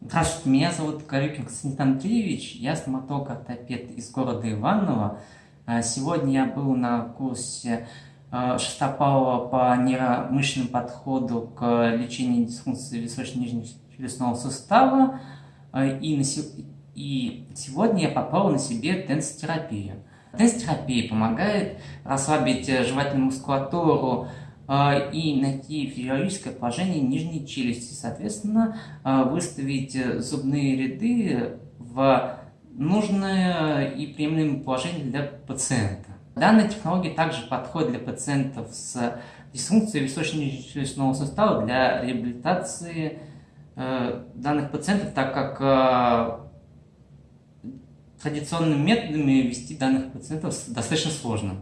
Здравствуйте, меня зовут Корюкин Константин Андреевич, я стоматолог-ортопед из города Иваново. А, сегодня я был на курсе а, Шестопалова по нейромышленному подходу к лечению дисфункции височно-нижнего челюстного сустава. А, и, на, и сегодня я попал на себе тенсотерапию. Тенсотерапия помогает расслабить жевательную мускулатуру, и найти физиологическое положение нижней челюсти, соответственно, а, выставить зубные ряды в нужное и приемлемое положение для пациента. Данная технология также подходит для пациентов с дисфункцией височно-челюстного сустава для реабилитации э, данных пациентов, так как э, традиционными методами вести данных пациентов достаточно сложно.